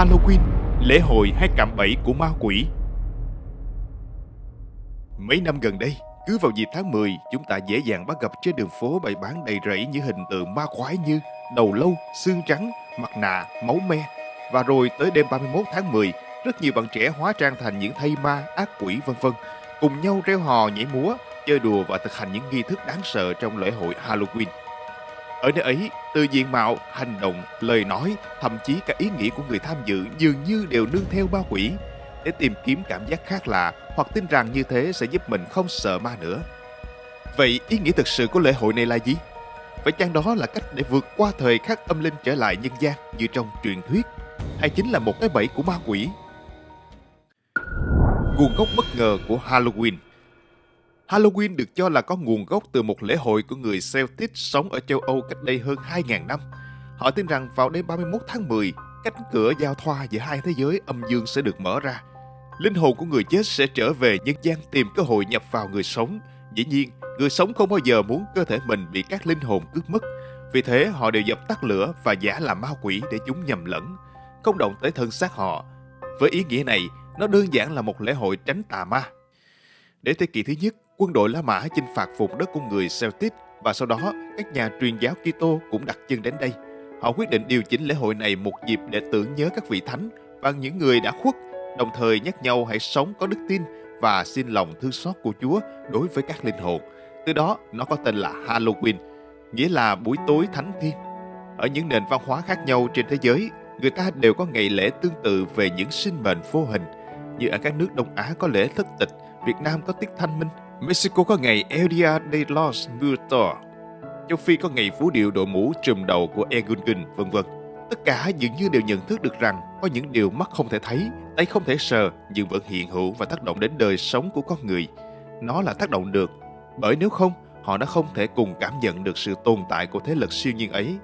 Halloween, lễ hội hay cạm bẫy của ma quỷ. Mấy năm gần đây, cứ vào dịp tháng 10, chúng ta dễ dàng bắt gặp trên đường phố bày bán đầy rẫy những hình tượng ma quái như đầu lâu, xương trắng, mặt nạ, máu me. Và rồi tới đêm 31 tháng 10, rất nhiều bạn trẻ hóa trang thành những thây ma, ác quỷ vân vân, cùng nhau reo hò nhảy múa, chơi đùa và thực hành những nghi thức đáng sợ trong lễ hội Halloween. Ở nơi ấy, từ diện mạo, hành động, lời nói, thậm chí cả ý nghĩa của người tham dự dường như đều nương theo ma quỷ để tìm kiếm cảm giác khác lạ hoặc tin rằng như thế sẽ giúp mình không sợ ma nữa. Vậy ý nghĩa thực sự của lễ hội này là gì? Phải chăng đó là cách để vượt qua thời khắc âm linh trở lại nhân gian như trong truyền thuyết? Hay chính là một cái bẫy của ma quỷ? Nguồn gốc bất ngờ của Halloween Halloween được cho là có nguồn gốc từ một lễ hội của người Celtic sống ở châu Âu cách đây hơn 2.000 năm. Họ tin rằng vào đêm 31 tháng 10, cánh cửa giao thoa giữa hai thế giới âm dương sẽ được mở ra. Linh hồn của người chết sẽ trở về nhân gian tìm cơ hội nhập vào người sống. Dĩ nhiên, người sống không bao giờ muốn cơ thể mình bị các linh hồn cướp mất. Vì thế họ đều dập tắt lửa và giả làm ma quỷ để chúng nhầm lẫn, không động tới thân xác họ. Với ý nghĩa này, nó đơn giản là một lễ hội tránh tà ma. Đến thế kỷ thứ nhất, quân đội La Mã chinh phạt vùng đất của người Celtic và sau đó các nhà truyền giáo Kitô cũng đặt chân đến đây. Họ quyết định điều chỉnh lễ hội này một dịp để tưởng nhớ các vị thánh và những người đã khuất, đồng thời nhắc nhau hãy sống có đức tin và xin lòng thương xót của Chúa đối với các linh hồn. Từ đó, nó có tên là Halloween, nghĩa là buổi tối thánh thiên. Ở những nền văn hóa khác nhau trên thế giới, người ta đều có ngày lễ tương tự về những sinh mệnh vô hình. Như ở các nước Đông Á có lễ thất tịch, Việt Nam có tiết thanh minh, Mexico có ngày El Dia de los Muertos, châu Phi có ngày phú điệu đội mũ trùm đầu của Egungun, vân vân. Tất cả dường như đều nhận thức được rằng có những điều mắt không thể thấy, tay không thể sờ nhưng vẫn hiện hữu và tác động đến đời sống của con người. Nó là tác động được, bởi nếu không, họ đã không thể cùng cảm nhận được sự tồn tại của thế lực siêu nhiên ấy.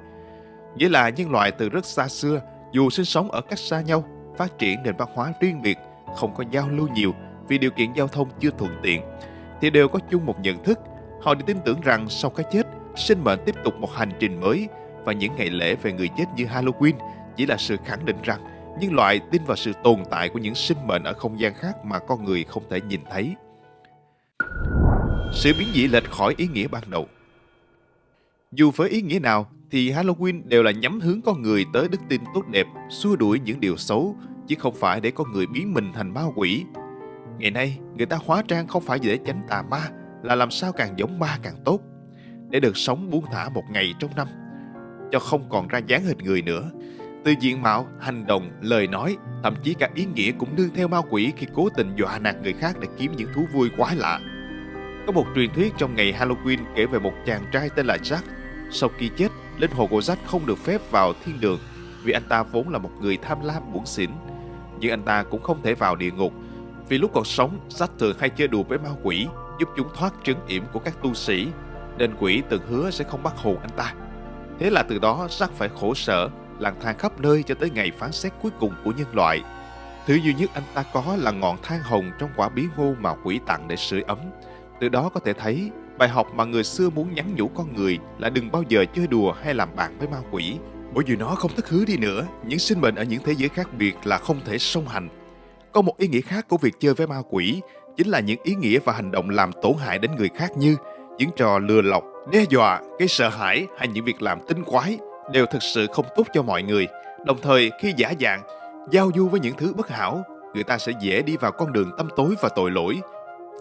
Nghĩa là nhân loại từ rất xa xưa, dù sinh sống ở cách xa nhau, phát triển nền văn hóa riêng biệt, không có giao lưu nhiều vì điều kiện giao thông chưa thuận tiện, thì đều có chung một nhận thức. Họ đều tin tưởng rằng sau cái chết, sinh mệnh tiếp tục một hành trình mới và những ngày lễ về người chết như Halloween chỉ là sự khẳng định rằng nhân loại tin vào sự tồn tại của những sinh mệnh ở không gian khác mà con người không thể nhìn thấy. Sự biến dị lệch khỏi ý nghĩa ban đầu Dù với ý nghĩa nào thì Halloween đều là nhắm hướng con người tới đức tin tốt đẹp, xua đuổi những điều xấu, chứ không phải để con người biến mình thành ma quỷ. Ngày nay, người ta hóa trang không phải để tránh tà ma, là làm sao càng giống ma càng tốt để được sống buông thả một ngày trong năm, cho không còn ra dáng hình người nữa. Từ diện mạo, hành động, lời nói, thậm chí cả ý nghĩa cũng nương theo ma quỷ khi cố tình dọa nạt người khác để kiếm những thú vui quái lạ. Có một truyền thuyết trong ngày Halloween kể về một chàng trai tên là Jack. Sau khi chết, linh hồn của Jack không được phép vào thiên đường vì anh ta vốn là một người tham lam bủn xỉn. Nhưng anh ta cũng không thể vào địa ngục vì lúc còn sống, sách thường hay chơi đùa với ma quỷ giúp chúng thoát trấn yểm của các tu sĩ nên quỷ từng hứa sẽ không bắt hồn anh ta. Thế là từ đó Jack phải khổ sở, lang thang khắp nơi cho tới ngày phán xét cuối cùng của nhân loại. Thứ duy nhất anh ta có là ngọn than hồng trong quả bí ngô mà quỷ tặng để sưởi ấm. Từ đó có thể thấy bài học mà người xưa muốn nhắn nhủ con người là đừng bao giờ chơi đùa hay làm bạn với ma quỷ. Bởi dù nó không thất hứa đi nữa, những sinh mệnh ở những thế giới khác biệt là không thể song hành. Có một ý nghĩa khác của việc chơi với ma quỷ chính là những ý nghĩa và hành động làm tổn hại đến người khác như những trò lừa lọc, đe dọa, gây sợ hãi hay những việc làm tinh quái đều thực sự không tốt cho mọi người. Đồng thời khi giả dạng, giao du với những thứ bất hảo, người ta sẽ dễ đi vào con đường tâm tối và tội lỗi.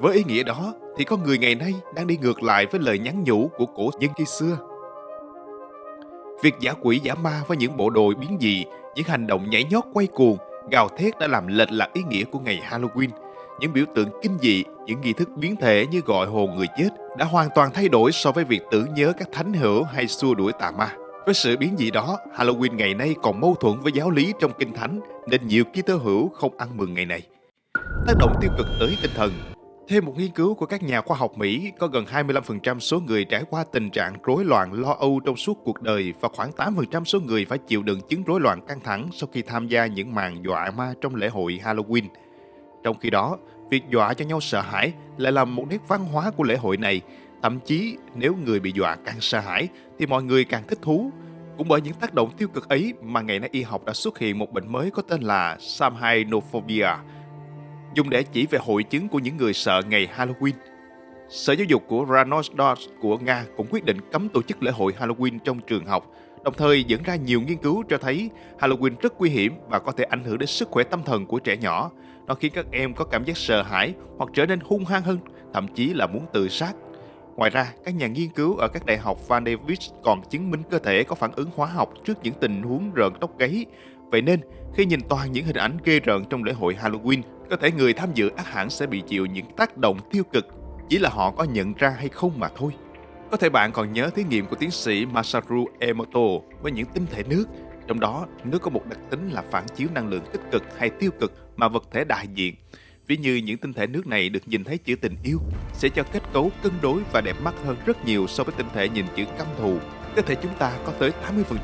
Với ý nghĩa đó thì con người ngày nay đang đi ngược lại với lời nhắn nhủ của cổ nhân khi xưa. Việc giả quỷ giả ma với những bộ đồ biến dị, những hành động nhảy nhót quay cuồng, gào thét đã làm lệch lạc ý nghĩa của ngày Halloween – những biểu tượng kinh dị, những nghi thức biến thể như gọi hồn người chết đã hoàn toàn thay đổi so với việc tưởng nhớ các thánh hữu hay xua đuổi tà ma. Với sự biến dị đó, Halloween ngày nay còn mâu thuẫn với giáo lý trong kinh thánh nên nhiều Kitô hữu không ăn mừng ngày này. Tác động tiêu cực tới tinh thần theo một nghiên cứu của các nhà khoa học Mỹ, có gần 25% số người trải qua tình trạng rối loạn lo âu trong suốt cuộc đời và khoảng 8% số người phải chịu đựng chứng rối loạn căng thẳng sau khi tham gia những màn dọa ma trong lễ hội Halloween – trong khi đó, việc dọa cho nhau sợ hãi lại là một nét văn hóa của lễ hội này. Thậm chí nếu người bị dọa càng sợ hãi thì mọi người càng thích thú. Cũng bởi những tác động tiêu cực ấy mà ngày nay y học đã xuất hiện một bệnh mới có tên là Samhainophobia, dùng để chỉ về hội chứng của những người sợ ngày Halloween. Sở Giáo dục của Ranosdorf của Nga cũng quyết định cấm tổ chức lễ hội Halloween trong trường học, đồng thời dẫn ra nhiều nghiên cứu cho thấy Halloween rất nguy hiểm và có thể ảnh hưởng đến sức khỏe tâm thần của trẻ nhỏ. Nó khiến các em có cảm giác sợ hãi hoặc trở nên hung hăng hơn, thậm chí là muốn tự sát. Ngoài ra, các nhà nghiên cứu ở các đại học Van der Wijk còn chứng minh cơ thể có phản ứng hóa học trước những tình huống rợn tóc gáy. Vậy nên, khi nhìn toàn những hình ảnh ghê rợn trong lễ hội Halloween, có thể người tham dự ác hẳn sẽ bị chịu những tác động tiêu cực, chỉ là họ có nhận ra hay không mà thôi. Có thể bạn còn nhớ thí nghiệm của tiến sĩ Masaru Emoto với những tinh thể nước. Trong đó, nước có một đặc tính là phản chiếu năng lượng tích cực hay tiêu cực mà vật thể đại diện. Ví như những tinh thể nước này được nhìn thấy chữ tình yêu sẽ cho kết cấu cân đối và đẹp mắt hơn rất nhiều so với tinh thể nhìn chữ căm thù. Cơ thể chúng ta có tới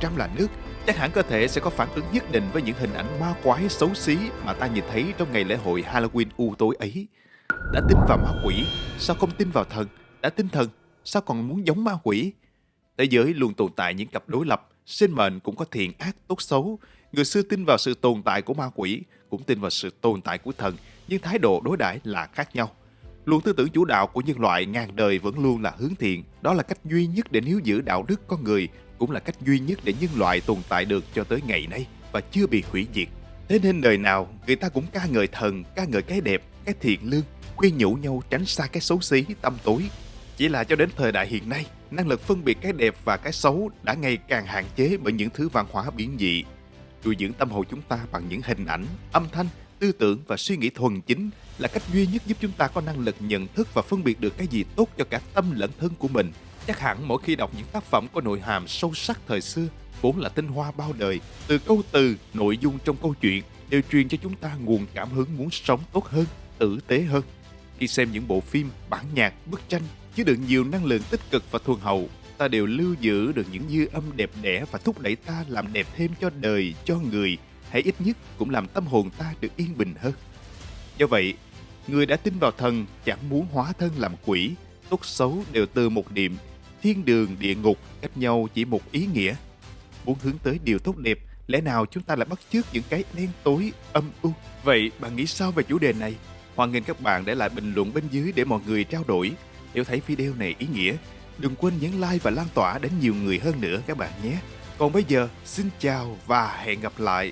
80% là nước, chắc hẳn cơ thể sẽ có phản ứng nhất định với những hình ảnh ma quái xấu xí mà ta nhìn thấy trong ngày lễ hội Halloween u tối ấy. Đã tin vào ma quỷ, sao không tin vào thần? Đã tin thần, sao còn muốn giống ma quỷ? Thế giới luôn tồn tại những cặp đối lập, sinh mệnh cũng có thiện ác tốt xấu. Người xưa tin vào sự tồn tại của ma quỷ, cũng tin vào sự tồn tại của thần, nhưng thái độ đối đãi là khác nhau. Luồng tư tưởng chủ đạo của nhân loại ngàn đời vẫn luôn là hướng thiện. Đó là cách duy nhất để níu giữ đạo đức con người, cũng là cách duy nhất để nhân loại tồn tại được cho tới ngày nay và chưa bị hủy diệt. Thế nên đời nào người ta cũng ca ngợi thần, ca ngợi cái đẹp, cái thiện lương, khuyên nhủ nhau tránh xa cái xấu xí, tâm tối. Chỉ là cho đến thời đại hiện nay, năng lực phân biệt cái đẹp và cái xấu đã ngày càng hạn chế bởi những thứ văn hóa biến dị. Nuôi dưỡng tâm hồn chúng ta bằng những hình ảnh, âm thanh tư tưởng và suy nghĩ thuần chính là cách duy nhất giúp chúng ta có năng lực nhận thức và phân biệt được cái gì tốt cho cả tâm lẫn thân của mình. Chắc hẳn mỗi khi đọc những tác phẩm có nội hàm sâu sắc thời xưa, vốn là tinh hoa bao đời, từ câu từ, nội dung trong câu chuyện đều truyền cho chúng ta nguồn cảm hứng muốn sống tốt hơn, tử tế hơn. Khi xem những bộ phim, bản nhạc, bức tranh chứa đựng nhiều năng lượng tích cực và thuần hậu, ta đều lưu giữ được những dư âm đẹp đẽ và thúc đẩy ta làm đẹp thêm cho đời, cho người, hay ít nhất cũng làm tâm hồn ta được yên bình hơn. Do vậy, người đã tin vào thần chẳng muốn hóa thân làm quỷ, tốt xấu đều từ một niệm, thiên đường địa ngục cách nhau chỉ một ý nghĩa. Muốn hướng tới điều tốt đẹp, lẽ nào chúng ta lại bắt chước những cái đen tối, âm u? Vậy bạn nghĩ sao về chủ đề này? Hoan nghênh các bạn để lại bình luận bên dưới để mọi người trao đổi. Nếu thấy video này ý nghĩa, đừng quên nhấn like và lan tỏa đến nhiều người hơn nữa các bạn nhé. Còn bây giờ, xin chào và hẹn gặp lại.